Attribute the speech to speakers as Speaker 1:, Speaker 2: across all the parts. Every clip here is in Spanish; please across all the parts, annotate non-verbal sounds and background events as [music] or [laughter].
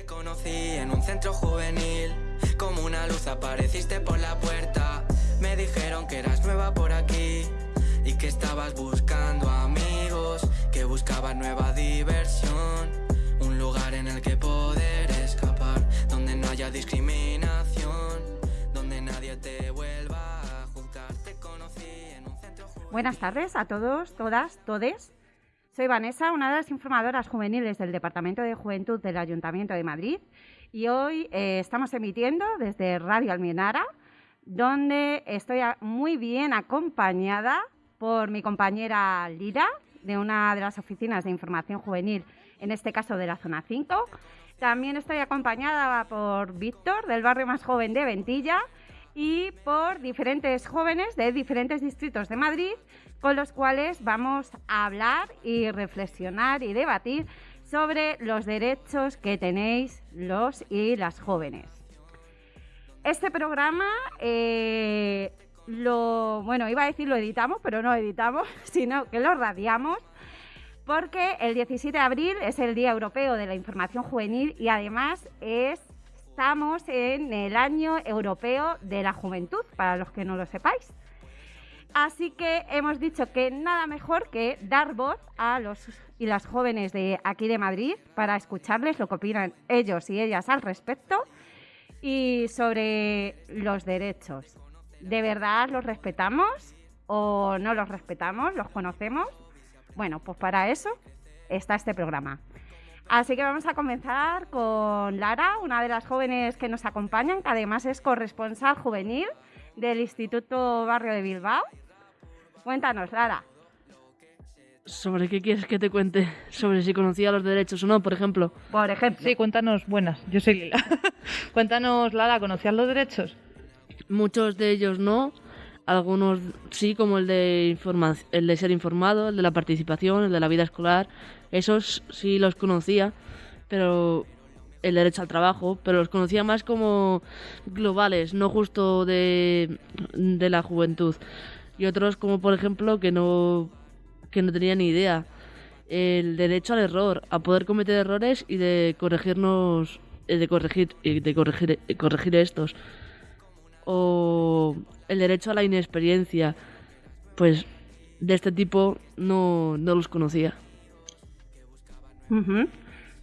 Speaker 1: Te conocí en un centro juvenil, como una luz apareciste por la puerta. Me dijeron que eras nueva por aquí y que estabas buscando amigos, que buscabas nueva diversión, un lugar en el que poder escapar, donde no haya discriminación, donde nadie te vuelva a juzgar. Te conocí en un centro juvenil.
Speaker 2: Buenas tardes a todos, todas, todes. Soy Vanessa, una de las informadoras juveniles del Departamento de Juventud del Ayuntamiento de Madrid y hoy eh, estamos emitiendo desde Radio Almenara, donde estoy muy bien acompañada por mi compañera Lira, de una de las oficinas de información juvenil, en este caso de la zona 5. También estoy acompañada por Víctor, del barrio más joven de Ventilla, y por diferentes jóvenes de diferentes distritos de Madrid, con los cuales vamos a hablar y reflexionar y debatir sobre los derechos que tenéis los y las jóvenes. Este programa eh, lo, bueno, iba a decir lo editamos, pero no editamos, [laughs] sino que lo radiamos porque el 17 de abril es el Día Europeo de la Información Juvenil y además es, estamos en el Año Europeo de la Juventud, para los que no lo sepáis. Así que hemos dicho que nada mejor que dar voz a los y las jóvenes de aquí de Madrid para escucharles lo que opinan ellos y ellas al respecto y sobre los derechos. ¿De verdad los respetamos o no los respetamos? ¿Los conocemos? Bueno, pues para eso está este programa. Así que vamos a comenzar con Lara, una de las jóvenes que nos acompañan, que además es corresponsal juvenil del Instituto Barrio de Bilbao. Cuéntanos, Lara.
Speaker 3: ¿Sobre qué quieres que te cuente? ¿Sobre si conocía los derechos o no, por ejemplo?
Speaker 2: Por ejemplo,
Speaker 4: Sí, cuéntanos, buenas, yo soy Lila. [laughs] cuéntanos, Lara, ¿conocías los derechos?
Speaker 3: Muchos de ellos no, algunos sí, como el de, el de ser informado, el de la participación, el de la vida escolar. Esos sí los conocía, pero el derecho al trabajo, pero los conocía más como globales, no justo de, de la juventud. Y otros como, por ejemplo, que no, que no tenía ni idea. El derecho al error, a poder cometer errores y de corregirnos, eh, de corregir, de corregir, eh, corregir estos o el derecho a la inexperiencia, pues de este tipo no, no los conocía.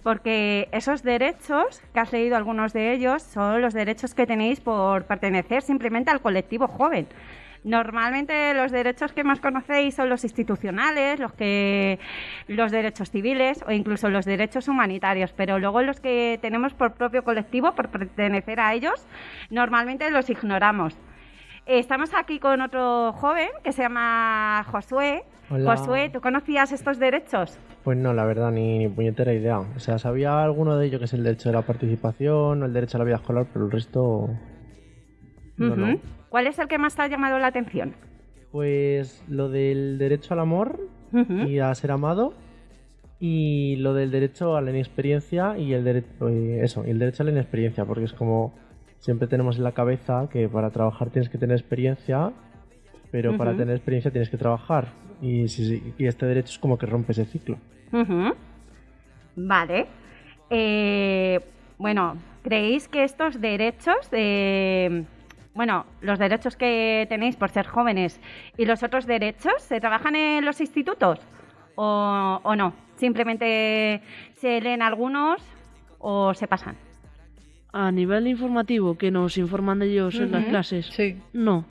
Speaker 2: Porque esos derechos, que has leído algunos de ellos, son los derechos que tenéis por pertenecer simplemente al colectivo joven. Normalmente los derechos que más conocéis son los institucionales, los que los derechos civiles o incluso los derechos humanitarios, pero luego los que tenemos por propio colectivo, por pertenecer a ellos, normalmente los ignoramos. Estamos aquí con otro joven que se llama Josué.
Speaker 5: Hola.
Speaker 2: Josué, ¿tú conocías estos derechos?
Speaker 5: Pues no, la verdad, ni, ni puñetera idea. O sea, sabía alguno de ellos que es el derecho de la participación, o el derecho a la vida escolar, pero el resto. No,
Speaker 2: Ujú.
Speaker 5: no.
Speaker 2: ¿Cuál es el que más te ha llamado la atención?
Speaker 5: Pues lo del derecho al amor y a ser amado, y lo del derecho a la inexperiencia y el derecho. Eso, y el derecho a la inexperiencia, porque es como. Siempre tenemos en la cabeza que para trabajar tienes que tener experiencia, pero para tener experiencia tienes que trabajar. Y, si- y este derecho es como que rompe ese ciclo.
Speaker 2: Vale. Eh, bueno, ¿creéis que estos derechos de... Bueno, los derechos que tenéis por ser jóvenes y los otros derechos se trabajan en los institutos o, o no? Simplemente se leen algunos o se pasan.
Speaker 3: A nivel informativo, que nos informan de ellos en las clases,
Speaker 4: Sí.
Speaker 3: no.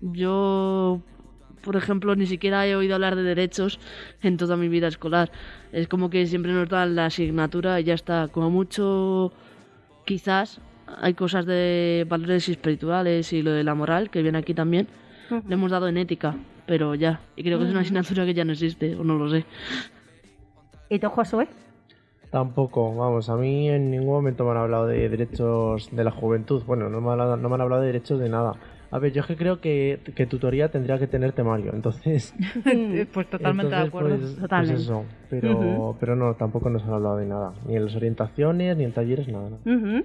Speaker 3: Yo, por ejemplo, ni siquiera he oído hablar de derechos en toda mi vida escolar. Es como que siempre nos dan la asignatura y ya está. Como mucho, quizás hay cosas de valores espirituales y lo de la moral, que viene aquí también. Le hemos dado en ética, pero ya. Y creo que es una asignatura que ya no existe, o no lo sé.
Speaker 2: ¿Y tú, Josué?
Speaker 5: Tampoco, vamos, a mí en ningún momento me han hablado de derechos de la juventud. Bueno, no me han hablado, no me han hablado de derechos de nada. A ver, yo es que creo que, que tutoría tendría que tener temario, entonces... [laughs]
Speaker 4: pues totalmente de
Speaker 5: entonces,
Speaker 4: acuerdo.
Speaker 5: Pues, pues
Speaker 2: Totalmente.
Speaker 5: eso, pero, pero no, tampoco nos han hablado de nada. Ni en las orientaciones, ni en talleres, nada. nada.
Speaker 2: Ujú.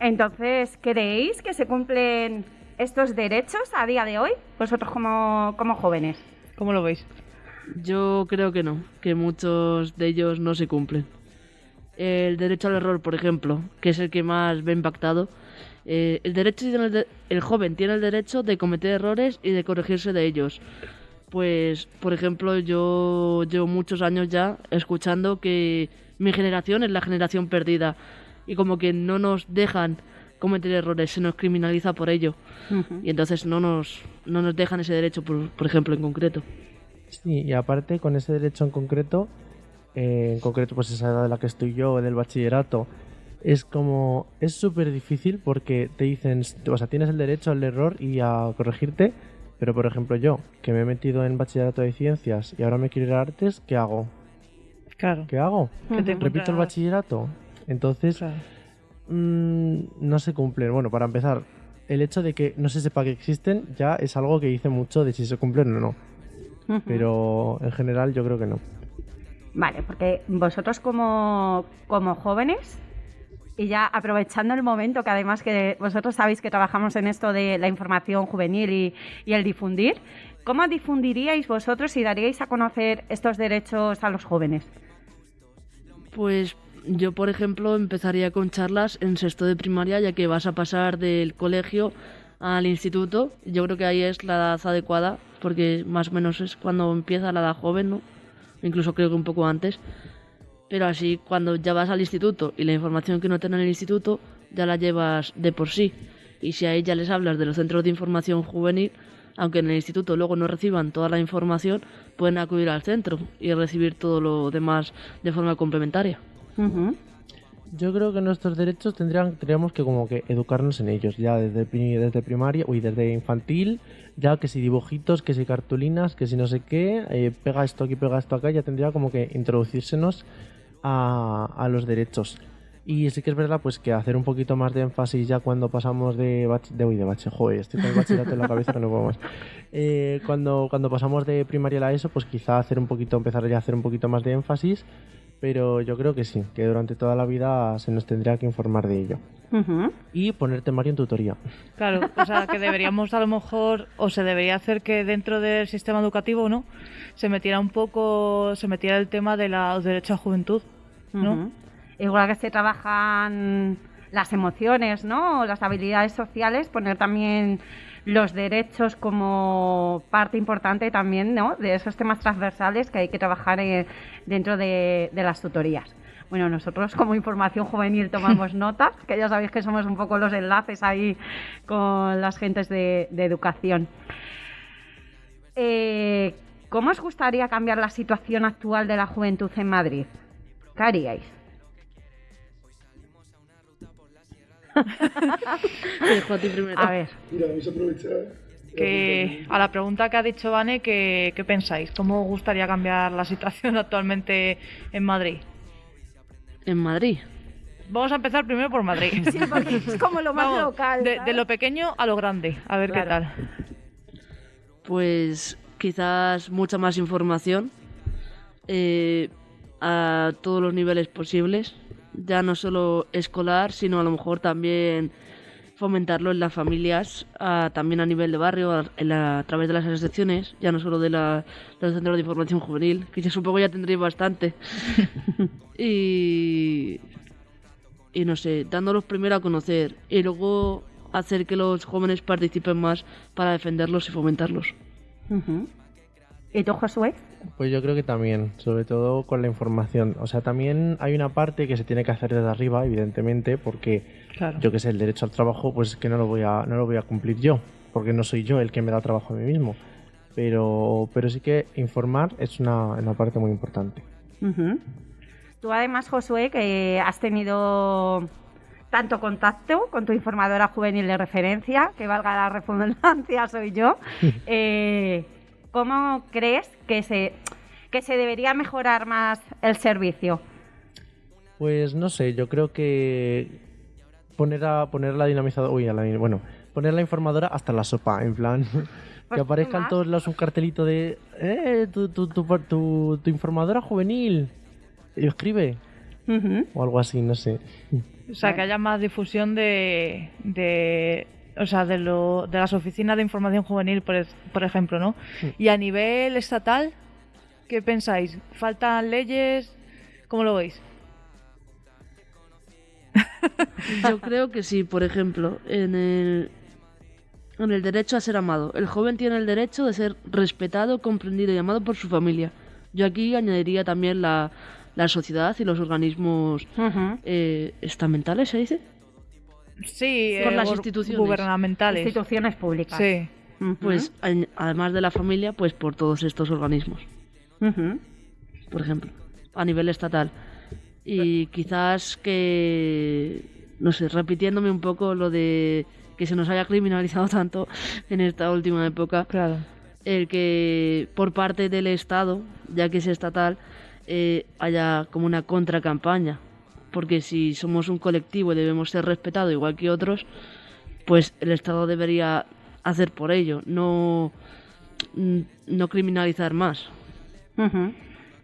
Speaker 2: Entonces, ¿creéis que se cumplen estos derechos a día de hoy? Vosotros como, como jóvenes.
Speaker 4: ¿Cómo lo veis?
Speaker 3: Yo creo que no, que muchos de ellos no se cumplen. El derecho al error, por ejemplo, que es el que más ve impactado. Eh, el, derecho tiene el, de- el joven tiene el derecho de cometer errores y de corregirse de ellos. Pues, por ejemplo, yo llevo muchos años ya escuchando que mi generación es la generación perdida y como que no nos dejan cometer errores, se nos criminaliza por ello y entonces no nos, no nos dejan ese derecho, por, por ejemplo, en concreto.
Speaker 5: Sí, y aparte con ese derecho en concreto, eh, en concreto pues esa edad de la que estoy yo, del bachillerato, es como, es súper difícil porque te dicen, o sea, tienes el derecho al error y a corregirte, pero por ejemplo yo, que me he metido en bachillerato de ciencias y ahora me quiero ir a artes, ¿qué hago?
Speaker 4: Claro.
Speaker 5: ¿Qué hago?
Speaker 4: Te
Speaker 5: ¿Repito el bachillerato? Entonces,
Speaker 4: Claro.
Speaker 5: mm, no se cumplen. Bueno, para empezar, el hecho de que no se sepa que existen ya es algo que dice mucho de si se cumplen o no. Pero en general yo creo que no.
Speaker 2: Vale, porque vosotros como, como jóvenes, y ya aprovechando el momento, que además que vosotros sabéis que trabajamos en esto de la información juvenil y, y el difundir, ¿cómo difundiríais vosotros y daríais a conocer estos derechos a los jóvenes?
Speaker 3: Pues yo, por ejemplo, empezaría con charlas en sexto de primaria, ya que vas a pasar del colegio al instituto. Yo creo que ahí es la edad adecuada, porque más o menos es cuando empieza la edad joven, ¿no? Incluso creo que un poco antes. Pero así, cuando ya vas al instituto y la información que no te dan en el instituto, ya la llevas de por sí. Y si a ella les hablas de los centros de información juvenil, aunque en el instituto luego no reciban toda la información, pueden acudir al centro y recibir todo lo demás de forma complementaria.
Speaker 5: Yo creo que nuestros derechos tendrían, tendríamos que como que educarnos en ellos, ya desde, desde primaria, uy, desde infantil, ya que si dibujitos, que si cartulinas, que si no sé qué, eh, pega esto aquí, pega esto acá, ya tendría como que introducírsenos a, a los derechos. Y sí que es verdad, pues que hacer un poquito más de énfasis ya cuando pasamos de bach de, uy, de bache, joder, estoy con el bachillerato en la cabeza que no puedo más. Eh, cuando, cuando pasamos de primaria a la ESO, pues quizá hacer un poquito, empezar ya a hacer un poquito más de énfasis, pero yo creo que sí, que durante toda la vida se nos tendría que informar de ello. Y poner temario en tutoría.
Speaker 4: Claro, o sea, que deberíamos a lo mejor, o se debería hacer que dentro del sistema educativo, ¿no? Se metiera un poco, se metiera el tema de la- los derechos a juventud, ¿no?
Speaker 2: Igual que se trabajan las emociones, ¿no? Las habilidades sociales, poner también los derechos como parte importante también, ¿no? De esos temas transversales que hay que trabajar eh, dentro de, de las tutorías. Bueno, nosotros como información juvenil tomamos [laughs] notas, que ya sabéis que somos un poco los enlaces ahí con las gentes de, de educación. Eh, ¿Cómo os gustaría cambiar la situación actual de la juventud en Madrid? ¿Qué haríais? [laughs]
Speaker 3: a ti primero.
Speaker 2: A ver,
Speaker 6: Mira, vais a aprovechar.
Speaker 4: Que a la pregunta que ha dicho Vane, ¿qué, qué pensáis? ¿Cómo os gustaría cambiar la situación [laughs] actualmente en Madrid?
Speaker 3: En Madrid.
Speaker 4: Vamos a empezar primero por Madrid. [laughs]
Speaker 2: sí, porque es como lo más
Speaker 4: Vamos,
Speaker 2: local.
Speaker 4: de, lo pequeño a lo grande, a ver qué tal.
Speaker 3: Pues quizás mucha más información eh, a todos los niveles posibles, ya no solo escolar, sino a lo mejor también fomentarlo en las familias, a- también a nivel de barrio, a, en la- a través de las asociaciones, ya no solo de, la, de los centros de información juvenil, que yo supongo ya tendréis bastante. [laughs] y, y no sé, dándolos primero a conocer y luego hacer que los jóvenes participen más para defenderlos y fomentarlos.
Speaker 2: Ujú. ¿Y tú, Josué?
Speaker 5: Pues yo creo que también, sobre todo con la información. O sea, también hay una parte que se tiene que hacer desde arriba, evidentemente, porque
Speaker 4: Claro.
Speaker 5: yo que sé, el derecho al trabajo, pues es que no lo voy a, no lo voy a cumplir yo, porque no soy yo el que me da trabajo a mí mismo. Pero, pero sí que informar es una, una parte muy importante.
Speaker 2: Ujú. Tú además, Josué, que has tenido tanto contacto con tu informadora juvenil de referencia, que valga la redundancia, [laughs] soy yo, [laughs] eh, ¿cómo crees que se, que se debería mejorar más el servicio?
Speaker 5: Pues no sé, yo creo que poner a poner la dinamizadora, uy, a la, bueno, poner la informadora hasta la sopa, en plan [laughs]
Speaker 2: Pues
Speaker 5: que aparezca en
Speaker 2: más.
Speaker 5: todos lados un cartelito de eh, tu, tu, tu, tu, tu informadora juvenil y escribe o algo así, no sé.
Speaker 4: O sea, que haya más difusión de, de o sea, de, lo, de las oficinas de información juvenil, por, es- por ejemplo, ¿no? Y a nivel estatal, ¿qué pensáis? ¿Faltan leyes? ¿Cómo lo veis? [laughs]
Speaker 3: Yo creo que sí, por ejemplo, en el, en el derecho a ser amado. El joven tiene el derecho de ser respetado, comprendido y amado por su familia. Yo aquí añadiría también la, la sociedad y los organismos eh, estamentales, ¿se dice?
Speaker 4: Sí,
Speaker 3: Por
Speaker 4: eh,
Speaker 3: las
Speaker 4: gu-
Speaker 3: instituciones.
Speaker 4: gubernamentales.
Speaker 2: Instituciones públicas.
Speaker 4: Sí.
Speaker 3: Pues además de la familia, pues por todos estos organismos, por ejemplo, a nivel estatal. Y quizás que, no sé, repitiéndome un poco lo de que se nos haya criminalizado tanto en esta última época,
Speaker 4: Claro.
Speaker 3: el que por parte del Estado, ya que es estatal, eh, haya como una contracampaña. Porque si somos un colectivo y debemos ser respetados igual que otros, pues el Estado debería hacer por ello, no, mm, no criminalizar más.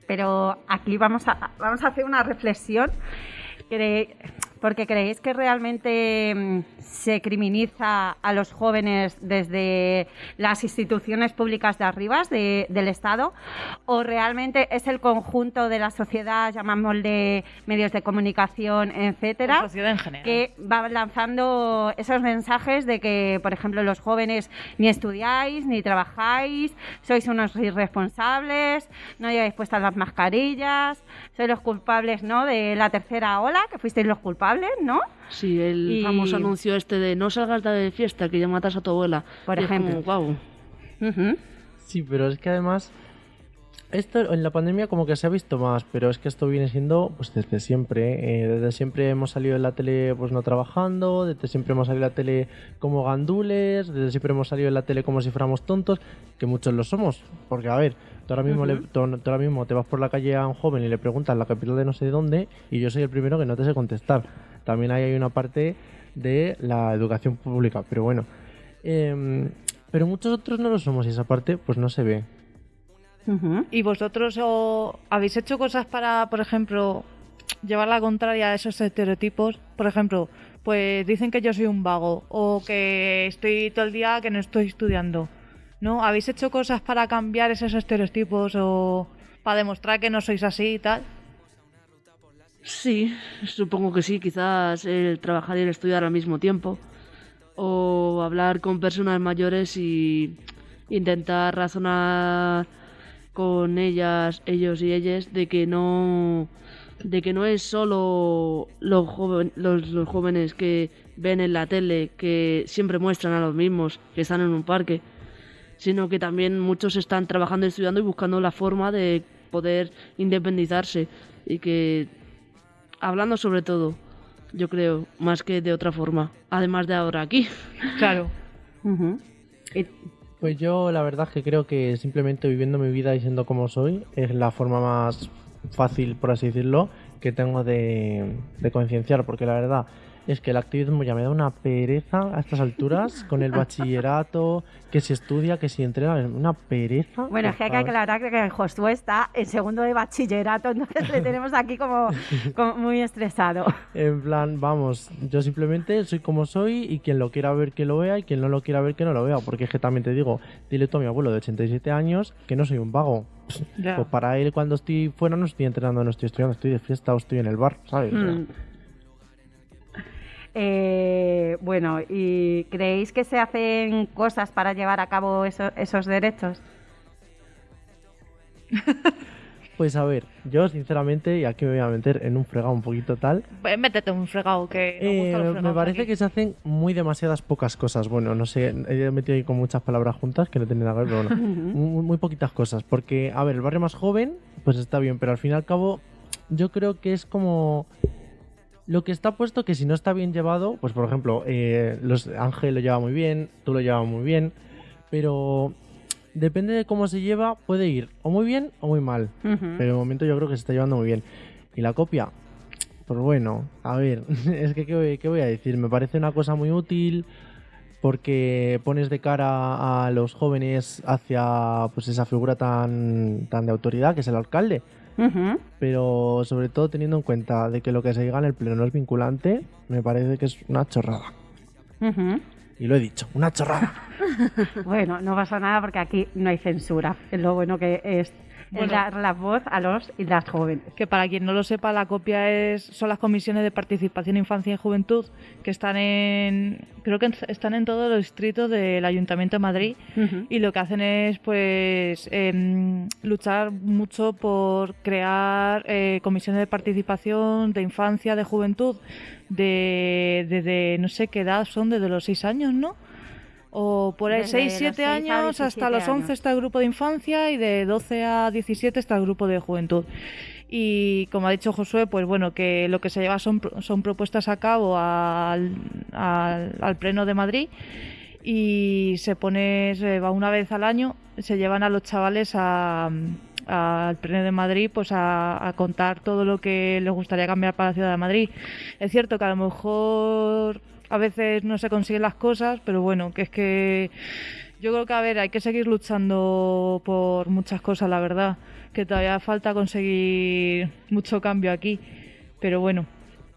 Speaker 2: Pero aquí vamos a, vamos a hacer una reflexión, cre- porque creéis que realmente mm, se criminaliza a los jóvenes desde las instituciones públicas de arriba, de- del Estado, o realmente es el conjunto de la sociedad, llamámosle medios de comunicación, etcétera,
Speaker 4: en
Speaker 2: que va lanzando esos mensajes de que, por ejemplo, los jóvenes ni estudiáis, ni trabajáis, sois unos irresponsables, no lleváis puestas las mascarillas, sois los culpables, ¿no?, de la tercera ola, que fuisteis los culpables, ¿no?
Speaker 3: Sí, el
Speaker 2: Y-
Speaker 3: famoso anuncio este de no salgas de fiesta, que ya matas a tu abuela.
Speaker 2: Por
Speaker 3: Y es como,
Speaker 2: ejemplo.
Speaker 3: guau.
Speaker 2: Ujú.
Speaker 5: Sí, pero es que además esto en la pandemia como que se ha visto más, pero es que esto viene siendo pues desde siempre. eh, desde siempre hemos salido en la tele pues no trabajando, desde siempre hemos salido en la tele como gandules, desde siempre hemos salido en la tele como si fuéramos tontos, que muchos lo somos. Porque a ver, tú ahora mismo, le- tú- tú ahora mismo te vas por la calle a un joven y le preguntas la capital de no sé dónde y yo soy el primero que no te sé contestar. También ahí hay una parte de la educación pública, pero bueno. Em, pero muchos otros no lo somos y esa parte pues no se ve.
Speaker 4: ¿Y vosotros o, habéis hecho cosas para, por ejemplo, llevar la contraria a esos estereotipos? Por ejemplo, pues dicen que yo soy un vago o que estoy todo el día que no estoy estudiando. ¿No? ¿Habéis hecho cosas para cambiar esos estereotipos o para demostrar que no sois así y tal?
Speaker 3: Sí, supongo que sí, quizás el trabajar y el estudiar al mismo tiempo. O hablar con personas mayores y intentar razonar con ellas, ellos y ellas de que no de que no es solo los, joven- los, los jóvenes que ven en la tele que siempre muestran a los mismos que están en un parque, sino que también muchos están trabajando, estudiando y buscando la forma de poder independizarse y que hablando sobre todo, yo creo, más que de otra forma, además de ahora aquí.
Speaker 4: Claro. [laughs]
Speaker 2: Y-
Speaker 5: Pues yo la verdad es que creo que simplemente viviendo mi vida y siendo como soy es la forma más fácil, por así decirlo, que tengo de, de concienciar, porque la verdad es que el activismo ya me da una pereza a estas alturas, [laughs] con el bachillerato, que si estudia, que si entrena, una pereza.
Speaker 2: Bueno, es que hay que aclarar que Josué está en segundo de bachillerato, entonces le tenemos aquí como, [laughs] como muy estresado.
Speaker 5: En plan, vamos, yo simplemente soy como soy y quien lo quiera ver que lo vea y quien no lo quiera ver que no lo vea, porque es que también te digo, dile tú a mi abuelo de 87 años que no soy un vago.
Speaker 4: Ya.
Speaker 5: Pues para él cuando estoy fuera no estoy entrenando, no estoy estudiando, estoy de fiesta o estoy en el bar, ¿sabes? O sea,
Speaker 2: Mm. Eh, bueno, ¿y creéis que se hacen cosas para llevar a cabo eso- esos derechos? [laughs]
Speaker 5: Pues a ver, yo sinceramente, y aquí me voy a meter en un fregado un poquito tal,
Speaker 4: Pues métete un fregado que
Speaker 5: eh,
Speaker 4: los
Speaker 5: me parece
Speaker 4: aquí.
Speaker 5: que se hacen muy demasiadas pocas cosas. Bueno, no sé, he metido ahí con muchas palabras juntas que no tienen nada que ver, pero bueno, [laughs] muy, muy poquitas cosas. Porque, a ver, el barrio más joven, pues está bien, pero al fin y al cabo, yo creo que es como lo que está puesto que si no está bien llevado, pues por ejemplo, eh, los Ángel lo lleva muy bien, tú lo llevas muy bien, pero depende de cómo se lleva, puede ir o muy bien o muy mal. Pero de momento yo creo que se está llevando muy bien. Y la copia, pues bueno, a ver, [laughs] es que ¿qué, voy- qué voy a decir? Me parece una cosa muy útil porque pones de cara a los jóvenes hacia pues esa figura tan, tan de autoridad que es el alcalde. Pero sobre todo teniendo en cuenta de que lo que se diga en el pleno no es vinculante, me parece que es una chorrada. Y lo he dicho, una chorrada. [laughs]
Speaker 2: Bueno, no pasa nada porque aquí no hay censura. Es lo bueno que es
Speaker 4: Bueno.
Speaker 2: dar la voz a los y las jóvenes.
Speaker 4: Que para quien no lo sepa, la copia es son las comisiones de participación, infancia y juventud que están en creo que están en todos los distritos del Ayuntamiento de Madrid y lo que hacen es pues em, luchar mucho por crear eh, comisiones de participación de infancia, de juventud, de desde no sé qué edad son, desde los seis años, ¿no? O por ahí
Speaker 2: Desde
Speaker 4: 6,
Speaker 2: los
Speaker 4: 7
Speaker 2: seis a
Speaker 4: años hasta
Speaker 2: 17
Speaker 4: los 11
Speaker 2: años.
Speaker 4: está el grupo de infancia y de 12 a 17 está el grupo de juventud. Y como ha dicho Josué, pues bueno, que lo que se lleva son, son propuestas a cabo al, al, al Pleno de Madrid y se pone, se va una vez al año, se llevan a los chavales a, al Pleno de Madrid pues a, a contar todo lo que les gustaría cambiar para la ciudad de Madrid. Es cierto que a lo mejor a veces no se consiguen las cosas, pero bueno, que es que yo creo que, a ver, hay que seguir luchando por muchas cosas, la verdad. Que todavía falta conseguir mucho cambio aquí. Pero bueno,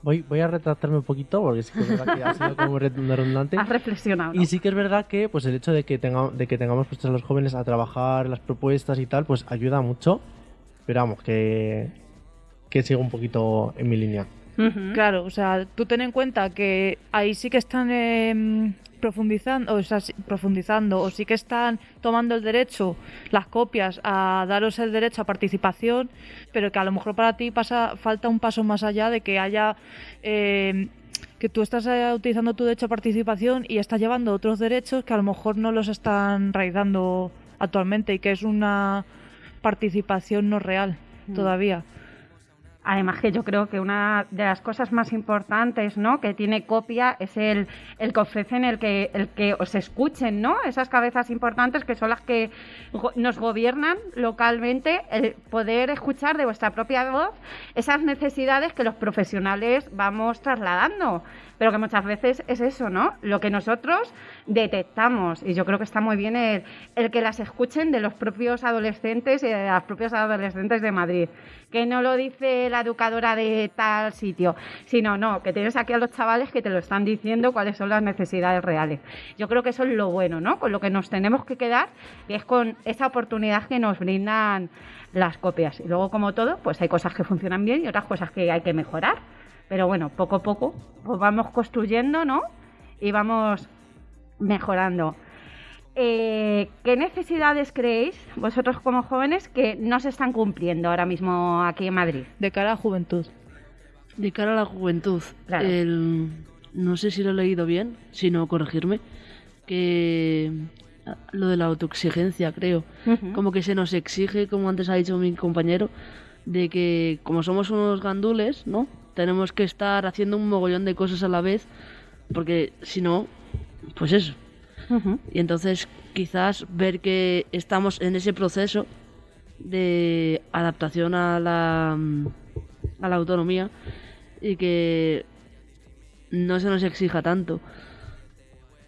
Speaker 5: Voy, voy a retractarme un poquito porque sí que es verdad que ha sido como re- redundante. [laughs]
Speaker 2: Has reflexionado. ¿no?
Speaker 5: Y sí que es verdad que pues el hecho de que, tenga, de que tengamos puestos a los jóvenes a trabajar las propuestas y tal, pues ayuda mucho. Pero vamos, que, que sigo un poquito en mi línea.
Speaker 4: Claro, o sea, tú ten en cuenta que ahí sí que están em, profundizando, o sea, profundizando, o sí que están tomando el derecho, las copias, a daros el derecho a participación, pero que a lo mejor para ti pasa, falta un paso más allá de que haya em, que tú estás eh, utilizando tu derecho a participación y estás llevando otros derechos que a lo mejor no los están raizando actualmente y que es una participación no real
Speaker 2: Mm.
Speaker 4: todavía.
Speaker 2: Además que yo creo que una de las cosas más importantes, ¿no? Que tiene copia es el, el que ofrecen el que el que os escuchen, ¿no? Esas cabezas importantes que son las que nos gobiernan localmente, el poder escuchar de vuestra propia voz esas necesidades que los profesionales vamos trasladando, pero que muchas veces es eso, ¿no? Lo que nosotros detectamos y yo creo que está muy bien el, el que las escuchen de los propios adolescentes y de las propias adolescentes de Madrid que no lo dice la educadora de tal sitio, sino no, que tienes aquí a los chavales que te lo están diciendo cuáles son las necesidades reales. Yo creo que eso es lo bueno, ¿no? Con lo que nos tenemos que quedar, que es con esa oportunidad que nos brindan las copias. Y luego, como todo, pues hay cosas que funcionan bien y otras cosas que hay que mejorar. Pero bueno, poco a poco pues vamos construyendo, ¿no? Y vamos mejorando. Eh, ¿Qué necesidades creéis vosotros como jóvenes que no se están cumpliendo ahora mismo aquí en Madrid?
Speaker 4: De cara a juventud.
Speaker 3: De cara a la juventud,
Speaker 2: Claro.
Speaker 3: el- no sé si lo he leído bien, si no corregirme, que lo de la autoexigencia, creo, como que se nos exige, como antes ha dicho mi compañero, de que como somos unos gandules, ¿no? Tenemos que estar haciendo un mogollón de cosas a la vez, porque si no, pues eso. Y entonces quizás ver que estamos en ese proceso de adaptación a la, a la autonomía y que no se nos exija tanto.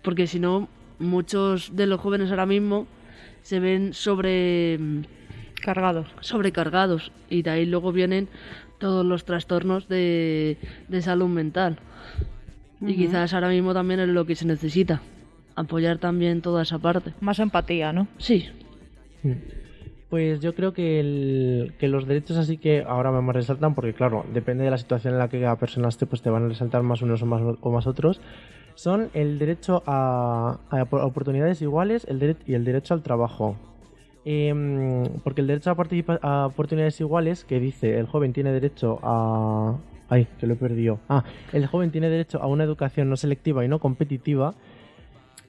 Speaker 3: Porque si no, muchos de los jóvenes ahora mismo se ven sobre
Speaker 4: Cargados.
Speaker 3: sobrecargados y de ahí luego vienen todos los trastornos de, de salud mental. Y quizás ahora mismo también es lo que se necesita, apoyar también toda esa parte.
Speaker 4: Más empatía, ¿no?
Speaker 3: Sí.
Speaker 5: Pues yo creo que, el- que los derechos así que ahora me resaltan, porque claro, depende de la situación en la que cada persona esté, pues te van a resaltar más unos o más, o más otros, son el derecho a, a op- oportunidades iguales el dere- y el derecho al trabajo. Em, porque el derecho a, a oportunidades iguales, que dice el joven tiene derecho a... Ay, que lo he perdido. Ah, el joven tiene derecho a una educación no selectiva y no competitiva,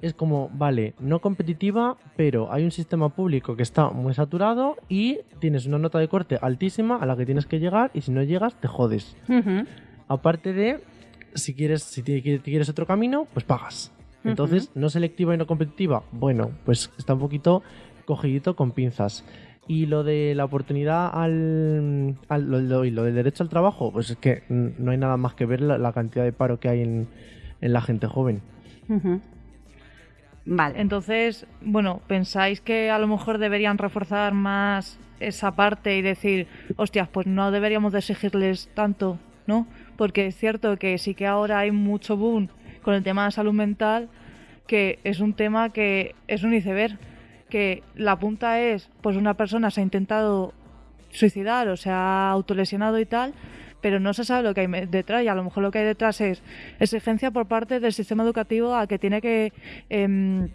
Speaker 5: es como, vale, no competitiva, pero hay un sistema público que está muy saturado y tienes una nota de corte altísima a la que tienes que llegar y si no llegas te jodes. Aparte de, si quieres, si te- te quieres otro camino, pues pagas. Entonces, no selectiva y no competitiva, bueno, pues está un poquito cogidito con pinzas. Y lo de la oportunidad al, al- lo, lo- y lo del derecho al trabajo, pues es que no hay nada más que ver la, la cantidad de paro que hay en, en la gente joven.
Speaker 2: Vale.
Speaker 4: Entonces, bueno, ¿pensáis que a lo mejor deberían reforzar más esa parte y decir, hostias, pues no deberíamos de exigirles tanto, ¿no? Porque es cierto que sí que ahora hay mucho boom con el tema de salud mental, que es un tema que es un iceberg, que la punta es, pues una persona se ha intentado suicidar o se ha autolesionado y tal, pero no se sabe lo que hay detrás y a lo mejor lo que hay detrás es exigencia por parte del sistema educativo a que tiene que em,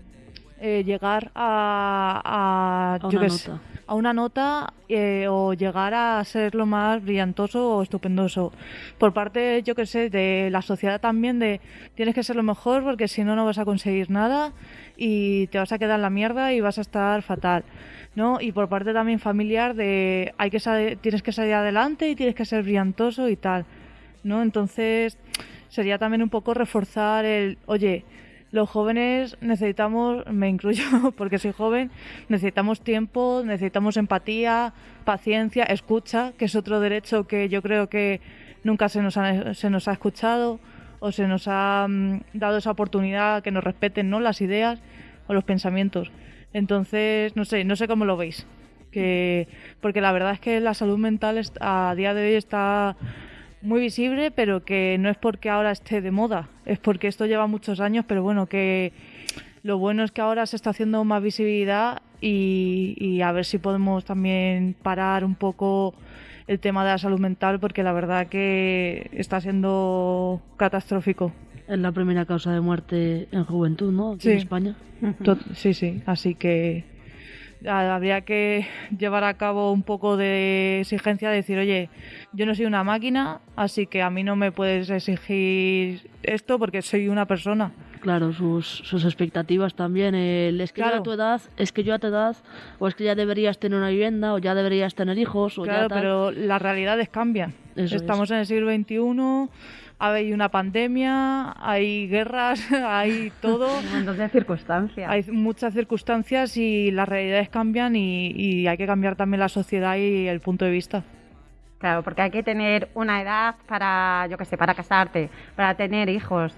Speaker 4: eh, llegar a, a,
Speaker 3: A
Speaker 4: yo
Speaker 3: una
Speaker 4: sé,
Speaker 3: nota.
Speaker 4: a una nota eh, o llegar a ser lo más brillantoso o estupendoso. Por parte, yo que sé, de la sociedad también de tienes que ser lo mejor porque si no no vas a conseguir nada y te vas a quedar en la mierda y vas a estar fatal. ¿no? Y por parte también familiar de hay que salir- tienes que salir adelante y tienes que ser brillantoso y tal, ¿no? Entonces sería también un poco reforzar el, oye, los jóvenes necesitamos, me incluyo [laughs] porque soy joven, necesitamos tiempo, necesitamos empatía, paciencia, escucha, que es otro derecho que yo creo que nunca se nos ha, se nos ha escuchado o se nos ha mm, dado esa oportunidad que nos respeten ¿no? las ideas o los pensamientos. Entonces, no sé, no sé cómo lo veis. Que, porque la verdad es que la salud mental a día de hoy está muy visible, pero que no es porque ahora esté de moda, es porque esto lleva muchos años, pero bueno, que lo bueno es que ahora se está haciendo más visibilidad y, y a ver si podemos también parar un poco el tema de la salud mental, porque la verdad que está siendo catastrófico.
Speaker 3: Es la primera causa de muerte en juventud, ¿no? Aquí
Speaker 4: Sí.
Speaker 3: en España.
Speaker 4: Sí, sí, así que habría que llevar a cabo un poco de exigencia, de decir, oye, yo no soy una máquina, así que a mí no me puedes exigir esto porque soy una persona.
Speaker 3: Claro, sus, sus expectativas también. El, es que yo
Speaker 4: Claro.
Speaker 3: a tu edad, es que yo a tu edad, o es que ya deberías tener una vivienda, o ya deberías tener hijos, o
Speaker 4: Claro,
Speaker 3: ya tal.
Speaker 4: pero las realidades cambian.
Speaker 3: Eso
Speaker 4: Estamos en el siglo XXI, hay una pandemia, hay guerras, [laughs] hay todo.
Speaker 2: Un montón de circunstancias.
Speaker 4: Hay muchas circunstancias y las realidades cambian y, y hay que cambiar también la sociedad y el punto de vista.
Speaker 2: Claro, porque hay que tener una edad para, yo qué sé, para casarte, para tener hijos.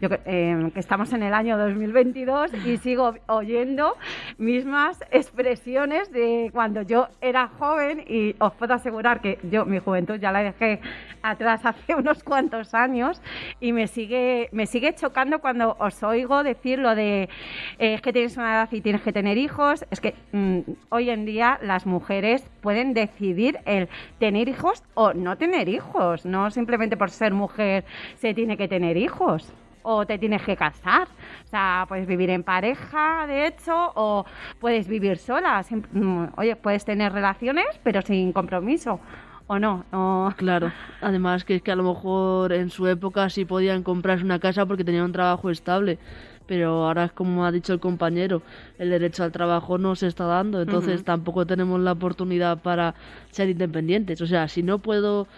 Speaker 2: Yo eh, que estamos en el año 2022 y sigo oyendo mismas expresiones de cuando yo era joven y os puedo asegurar que yo mi juventud ya la dejé atrás [laughs] hace unos cuantos años y me sigue me sigue chocando cuando os oigo decir lo de eh, que tienes una edad y tienes que tener hijos es que mm, hoy en día las mujeres pueden decidir el tener hijos o no tener hijos no simplemente por ser mujer se tiene que tener hijos o te tienes que casar. O sea, puedes vivir en pareja, de hecho, o puedes vivir sola. Mm, Oye, puedes tener relaciones, pero sin compromiso. ¿O no? O-
Speaker 3: Claro, además que es que a lo mejor en su época sí podían comprarse una casa porque tenían un trabajo estable, pero ahora es como ha dicho el compañero, el derecho al trabajo no se está dando, entonces tampoco tenemos la oportunidad para ser independientes. O sea, si no puedo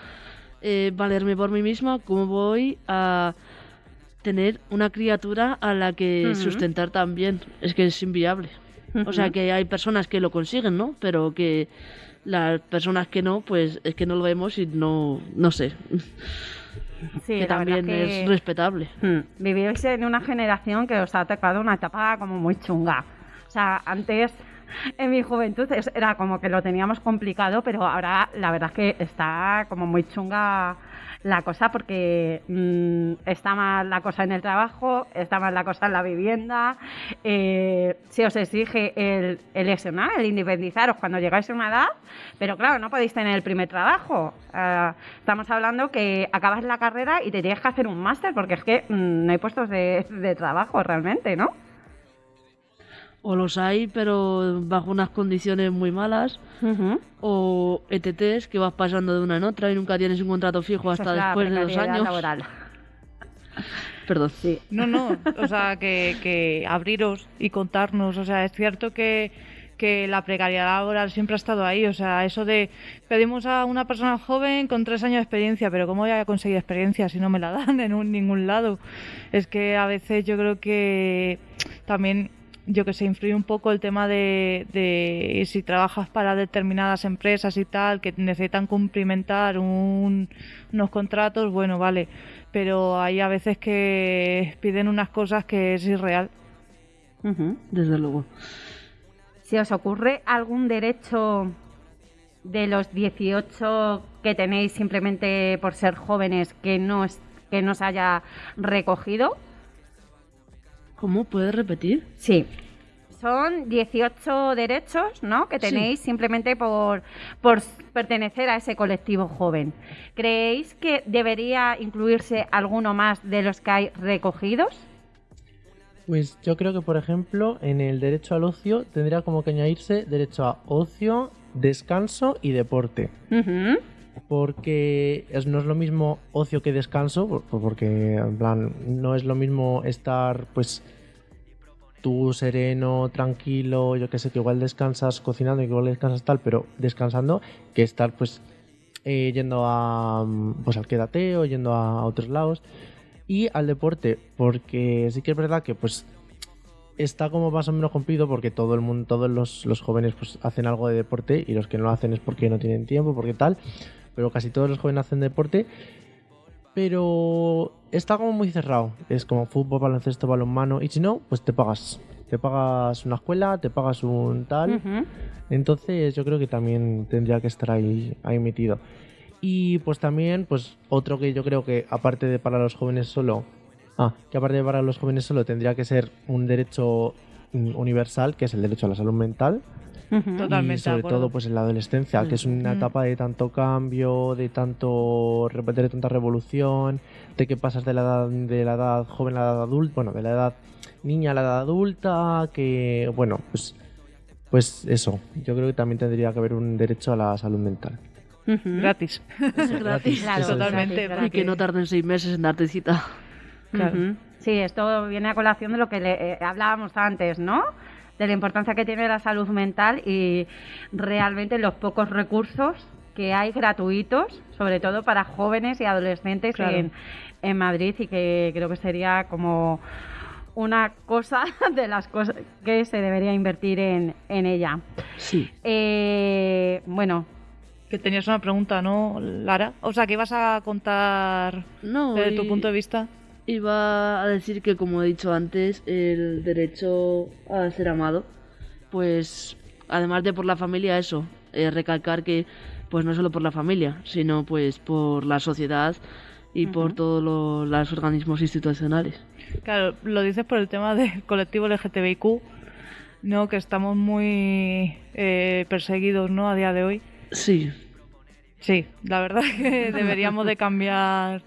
Speaker 3: eh, valerme por mí misma, ¿cómo voy a tener una criatura a la que sustentar también? Es que es inviable. O sea que hay personas que lo consiguen, ¿no? Pero que las personas que no, pues es que no lo vemos y no, no sé.
Speaker 2: Sí,
Speaker 3: que también
Speaker 2: que-
Speaker 3: es respetable.
Speaker 2: Hmm, Vivís en una generación que os ha tocado una etapa como muy chunga. O sea, antes, en mi juventud, era como que lo teníamos complicado, pero ahora la verdad es que está como muy chunga la cosa porque mm, está mal la cosa en el trabajo, está mal la cosa en la vivienda, eh, se os exige el, el el independizaros cuando llegáis a una edad, pero claro, no podéis tener el primer trabajo. Ah, estamos hablando que acabas la carrera y te tienes que hacer un máster porque es que mm, no hay puestos de, de trabajo realmente, ¿no?
Speaker 3: O los hay, pero bajo unas condiciones muy malas.
Speaker 2: Ujú.
Speaker 3: O ETTs que vas pasando de una en otra y nunca tienes un contrato fijo hasta
Speaker 2: es
Speaker 3: después de dos
Speaker 2: precariedad
Speaker 3: años.
Speaker 2: laboral. [laughs]
Speaker 3: Perdón.
Speaker 2: Sí.
Speaker 4: No, no, o sea, que, que abriros y contarnos, o sea, es cierto que, que la precariedad laboral siempre ha estado ahí, o sea, eso de pedimos a una persona joven con tres años de experiencia, pero ¿cómo voy a conseguir experiencia si no me la [laughs] dan en un- ningún lado? Es que a veces yo creo que también, yo que sé, influye un poco el tema de, de si trabajas para determinadas empresas y tal, que necesitan cumplimentar un- unos contratos, bueno, vale, pero hay a veces que piden unas cosas que es irreal.
Speaker 3: Desde luego.
Speaker 2: Si os ocurre algún derecho de los 18 que tenéis simplemente por ser jóvenes que no, que no se haya recogido,
Speaker 3: ¿Cómo? ¿Puedes repetir?
Speaker 2: sí. son 18 derechos, ¿no? Que tenéis simplemente por, por pertenecer a ese colectivo joven. ¿Creéis que debería incluirse alguno más de los que hay recogidos?
Speaker 5: Pues yo creo que, por ejemplo, en el derecho al ocio tendría como que añadirse derecho a ocio, descanso y deporte.
Speaker 2: Ujú.
Speaker 5: Porque no es lo mismo ocio que descanso, por- por- porque en plan no es lo mismo estar pues tú sereno, tranquilo, yo que sé, que igual descansas cocinando y que igual descansas tal, pero descansando, que estar pues eh, yendo a pues al quédate o yendo a otros lados. Y al deporte, porque sí que es verdad que pues está como más o menos cumplido porque todo el mundo, todos los, los jóvenes pues hacen algo de deporte y los que no lo hacen es porque no tienen tiempo, porque tal, pero casi todos los jóvenes hacen deporte, pero está como muy cerrado, es como fútbol, baloncesto, balonmano y si no, pues te pagas, te pagas una escuela, te pagas un tal, entonces yo creo que también tendría que estar ahí, ahí metido. Y pues también, pues otro que yo creo que aparte de para los jóvenes solo, ah, que aparte de para los jóvenes solo tendría que ser un derecho mm, universal, que es el derecho a la salud mental.
Speaker 4: Totalmente
Speaker 5: y sobre todo pues en la adolescencia, que es una etapa de tanto cambio, de tanto de tanta revolución, de que pasas de la edad de la edad joven a la edad adulta, bueno, de la edad niña a la edad adulta, que bueno, pues pues eso, yo creo que también tendría que haber un derecho a la salud mental.
Speaker 4: Gratis.
Speaker 3: Gratis.
Speaker 2: Claro,
Speaker 5: Eso es.
Speaker 4: Totalmente,
Speaker 2: gratis,
Speaker 3: Y que no tarden seis meses en darte cita.
Speaker 4: Claro.
Speaker 2: Sí, esto viene a colación de lo que le- eh, hablábamos antes, ¿no? De la importancia que tiene la salud mental y realmente los pocos recursos que hay gratuitos, sobre todo para jóvenes y adolescentes
Speaker 4: Claro.
Speaker 2: en, en Madrid y que creo que sería como una cosa [laughs] de las cosas que se debería invertir en, en ella.
Speaker 3: Sí.
Speaker 2: Eh, bueno,
Speaker 4: Que tenías una pregunta, ¿no, Lara? O sea, que ibas a contar
Speaker 3: No,
Speaker 4: desde tu punto de vista.
Speaker 3: Iba a decir que, como he dicho antes, el derecho a ser amado, pues, además de por la familia, eso, eh, recalcar que, pues, no solo por la familia, sino, pues, por la sociedad y por todos lo- los organismos institucionales.
Speaker 4: Claro, lo dices por el tema del colectivo LGTBIQ, ¿no? Que estamos muy eh, perseguidos, ¿no? A día de hoy.
Speaker 3: Sí,
Speaker 4: Sí, la verdad [laughs] que deberíamos de cambiar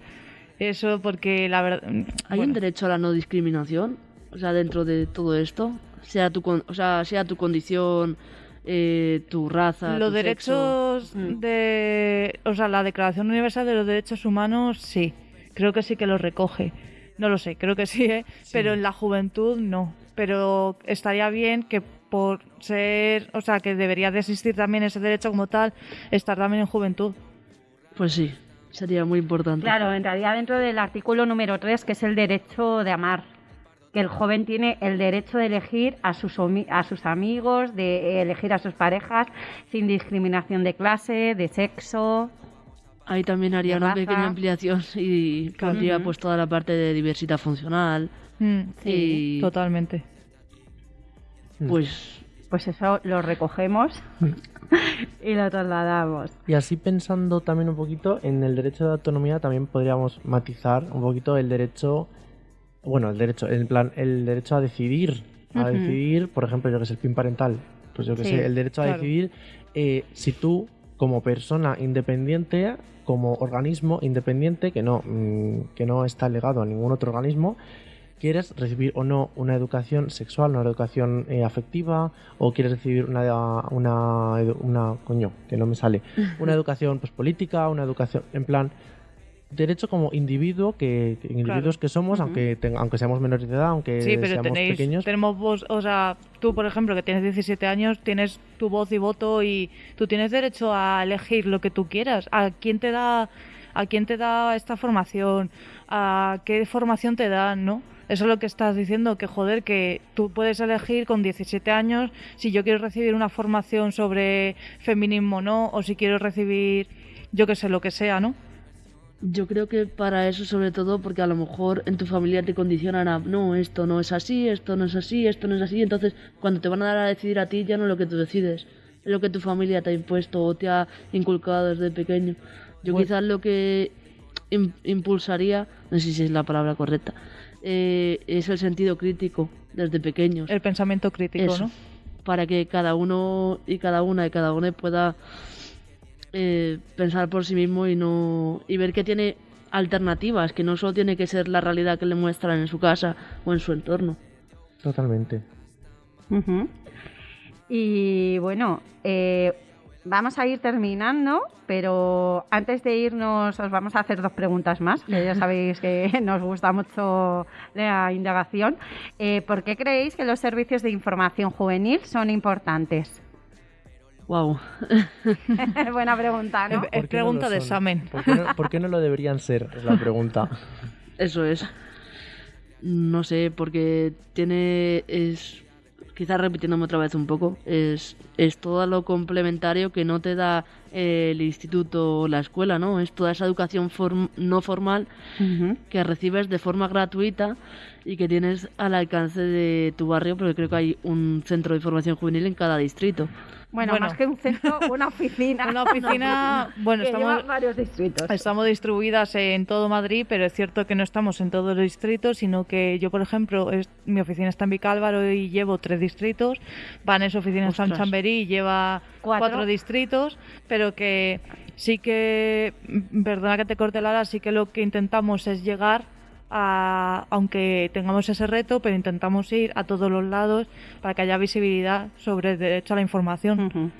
Speaker 4: eso porque la verdad...
Speaker 3: hay
Speaker 4: bueno,
Speaker 3: un derecho a la no discriminación, o sea, dentro de todo esto, sea tu, con- o sea, sea tu condición, eh, tu raza,
Speaker 4: Los
Speaker 3: tu
Speaker 4: derechos
Speaker 3: sexo. Mm.
Speaker 4: de... O sea, la Declaración Universal de los Derechos Humanos, sí. Creo que sí que los recoge. No lo sé, creo que sí, ¿eh? Pero en la juventud no. Pero estaría bien que por ser... O sea, que debería de existir también ese derecho como tal, estar también en juventud.
Speaker 3: Pues sí, sería muy importante.
Speaker 2: Claro, entraría dentro del artículo número 3, que es el derecho de amar. Que el joven tiene el derecho de elegir a sus, a sus amigos, de elegir a sus parejas, sin discriminación de clase, de sexo.
Speaker 3: Ahí también haría una
Speaker 2: raza.
Speaker 3: pequeña ampliación y
Speaker 2: Ujú.
Speaker 3: pues toda la parte de diversidad funcional.
Speaker 4: Mm,
Speaker 3: Y
Speaker 4: Totalmente.
Speaker 3: pues
Speaker 2: Pues eso lo recogemos [laughs] y lo trasladamos.
Speaker 5: Y así pensando también un poquito en el derecho de autonomía, también podríamos matizar un poquito el derecho, bueno, el derecho, en plan, el derecho a decidir, a decidir, por ejemplo, yo que sé, el PIN parental, pues yo que
Speaker 2: Sí,
Speaker 5: sé, el derecho a decidir eh, si tú, como persona independiente, como organismo independiente, que no, mm, que no está legado a ningún otro organismo, quieres recibir o no una educación sexual, una educación eh, afectiva, o quieres recibir una, una, una, coño, que no me sale, [laughs] una educación pues política, una educación, en plan, derecho como individuo, que, que individuos que somos, aunque, ten- aunque seamos menores de edad, aunque
Speaker 4: Sí, pero
Speaker 5: seamos
Speaker 4: tenéis,
Speaker 5: pequeños.
Speaker 4: tenemos voz, o sea, tú por ejemplo que tienes 17 años, tienes tu voz y voto y tú tienes derecho a elegir lo que tú quieras. ¿A quién te da, a quién te da esta formación? ¿A qué formación te dan, no? Eso es lo que estás diciendo, que joder, que tú puedes elegir con 17 años si yo quiero recibir una formación sobre feminismo o no, o si quiero recibir, yo que sé, lo que sea, ¿no?
Speaker 3: yo creo que para eso sobre todo porque a lo mejor en tu familia te condicionan a no, esto no es así, esto no es así, esto no es así, entonces cuando te van a dar a decidir a ti ya no es lo que tú decides, es lo que tu familia te ha impuesto o te ha inculcado desde pequeño. Yo
Speaker 5: Pues-
Speaker 3: quizás lo que im- impulsaría, no sé si es la palabra correcta, eh, es el sentido crítico desde pequeños.
Speaker 4: El pensamiento crítico,
Speaker 3: Eso,
Speaker 4: ¿no?
Speaker 3: Para que cada uno y cada una y cada una pueda eh, pensar por sí mismo y no y ver que tiene alternativas, que no solo tiene que ser la realidad que le muestran en su casa o en su entorno.
Speaker 5: Totalmente.
Speaker 2: Y bueno, eh, vamos a ir terminando, pero antes de irnos os vamos a hacer dos preguntas más, que ya sabéis que [laughs] nos gusta mucho la indagación. Eh, ¿Por qué creéis que los servicios de información juvenil son importantes?
Speaker 3: Wow. [laughs]
Speaker 2: Buena pregunta, ¿no?
Speaker 4: Es
Speaker 5: ¿Por qué no
Speaker 4: pregunta de examen.
Speaker 5: ¿Por qué, no, por qué no lo deberían ser? Es la pregunta.
Speaker 3: Eso es. No sé, porque tiene. es Quizás repitiéndome otra vez un poco, es, es todo lo complementario que no te da el instituto o la escuela, ¿no? Es toda esa educación form- no formal que recibes de forma gratuita y que tienes al alcance de tu barrio, porque creo que hay un centro de formación juvenil en cada distrito.
Speaker 2: Bueno,
Speaker 4: Bueno.
Speaker 2: más que un centro, una oficina. [laughs]
Speaker 4: Una oficina, [laughs] bueno,
Speaker 2: que lleva
Speaker 4: estamos,
Speaker 2: varios distritos.
Speaker 4: estamos distribuidas en todo Madrid, pero es cierto que no estamos en todos los distritos, sino que yo, por ejemplo, es- mi oficina está en Vicálvaro y llevo tres distritos. Vanessa oficina en San
Speaker 3: Ostras.
Speaker 4: Chamberí y lleva
Speaker 2: Cuatro.
Speaker 4: cuatro. distritos, pero que sí que, perdona que te corte Lara, sí que lo que intentamos es llegar a, aunque tengamos ese reto, pero intentamos ir a todos los lados para que haya visibilidad sobre el derecho a la información.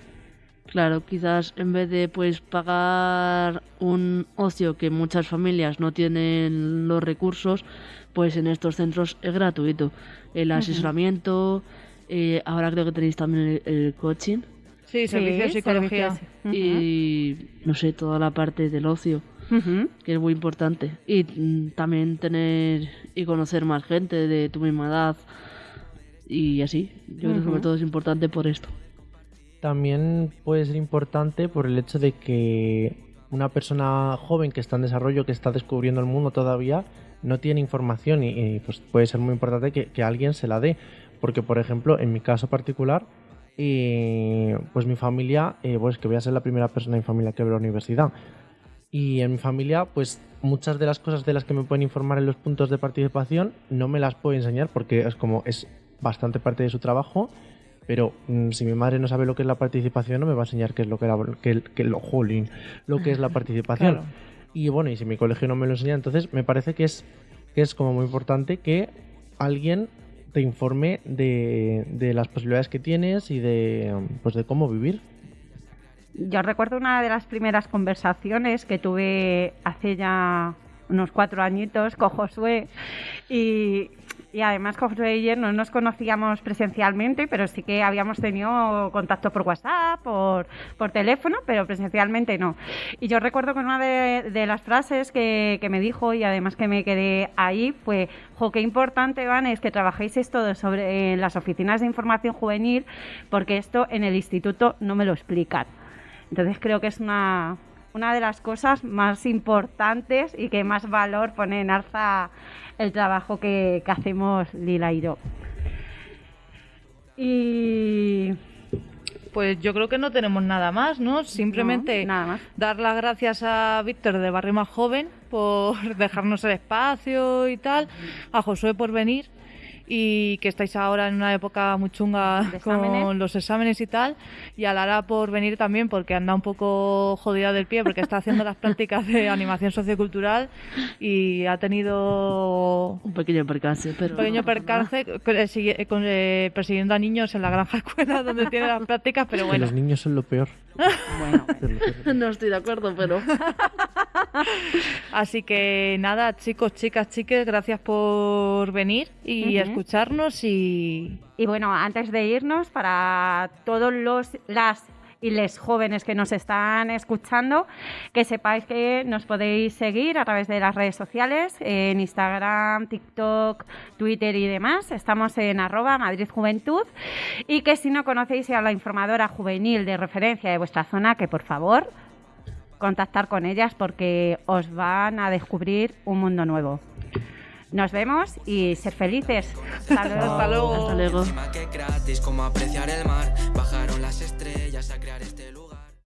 Speaker 3: Claro, quizás en vez de pues pagar un ocio que muchas familias no tienen los recursos, pues en estos centros es gratuito. El asesoramiento, eh, ahora creo que tenéis también el, el coaching
Speaker 4: Sí, servicio de
Speaker 2: Sí,
Speaker 4: psicología.
Speaker 2: servicios.
Speaker 3: Y no sé, toda la parte del ocio, Que es muy importante. Y mm, también tener y conocer más gente de tu misma edad y así. Yo creo que sobre todo es importante por esto.
Speaker 5: También puede ser importante por el hecho de que una persona joven que está en desarrollo, que está descubriendo el mundo todavía, no tiene información y, y, pues puede ser muy importante que, que alguien se la dé. Porque, por ejemplo, en mi caso particular, eh, pues mi familia, eh, pues que voy a ser la primera persona en mi familia que ve la universidad. Y en mi familia, pues muchas de las cosas de las que me pueden informar en los puntos de participación no me las puedo enseñar porque es como es bastante parte de su trabajo. Pero mm, si mi madre no sabe lo que es la participación, no me va a enseñar qué es lo que, la- que, que lo, jolín, lo que es la [laughs] participación.
Speaker 4: Claro.
Speaker 5: Y bueno, y si mi colegio no me lo enseña, entonces me parece que es, que es como muy importante que alguien te informe de, de las posibilidades que tienes y de, pues de cómo vivir.
Speaker 2: Yo recuerdo una de las primeras conversaciones que tuve hace ya unos cuatro añitos con Josué y, además Josué y yo no nos conocíamos presencialmente, pero sí que habíamos tenido contacto por WhatsApp, por, teléfono, pero presencialmente no. Y yo recuerdo que una de, las frases que, me dijo y además que me quedé ahí fue, jo, qué importante, Van, es que trabajéis esto sobre, en las oficinas de información juvenil, porque esto en el instituto no me lo explican. Entonces creo que es una, una de las cosas más importantes y que más valor pone en alza el trabajo que, que hacemos Lila y yo. Y
Speaker 4: Pues yo creo que no tenemos nada más, ¿no? Simplemente
Speaker 2: No, nada más.
Speaker 4: dar las gracias a Víctor de Barrio Más Joven por [laughs] dejarnos el espacio y tal, a Josué por venir y que estáis ahora en una época muy chunga con los exámenes y tal, y a Lara por venir también porque anda un poco jodida del pie porque está haciendo las [laughs] prácticas de animación sociocultural y ha tenido
Speaker 3: Un pequeño percance, pero...
Speaker 4: un pequeño percance eh, persiguiendo a niños en la granja escuela donde tiene las prácticas, pero
Speaker 5: Que
Speaker 4: bueno.
Speaker 5: los niños son lo peor. [laughs]
Speaker 2: bueno,
Speaker 5: Es lo peor.
Speaker 3: No estoy de acuerdo, pero... [laughs] [laughs]
Speaker 4: Así que nada, chicos, chicas, chiques, gracias por venir y escucharnos y
Speaker 2: Y bueno, antes de irnos, para todos los las y les jóvenes que nos están escuchando, que sepáis que nos podéis seguir a través de las redes sociales, en Instagram, TikTok, Twitter y demás. Estamos en arroba Madrid Juventud. Y que si no conocéis a la informadora juvenil de referencia de vuestra zona, que por favor contactar con ellas porque os van a descubrir un mundo nuevo. Nos vemos y ser felices. Hasta luego.
Speaker 4: hasta luego.
Speaker 3: Hasta luego.
Speaker 1: Encima que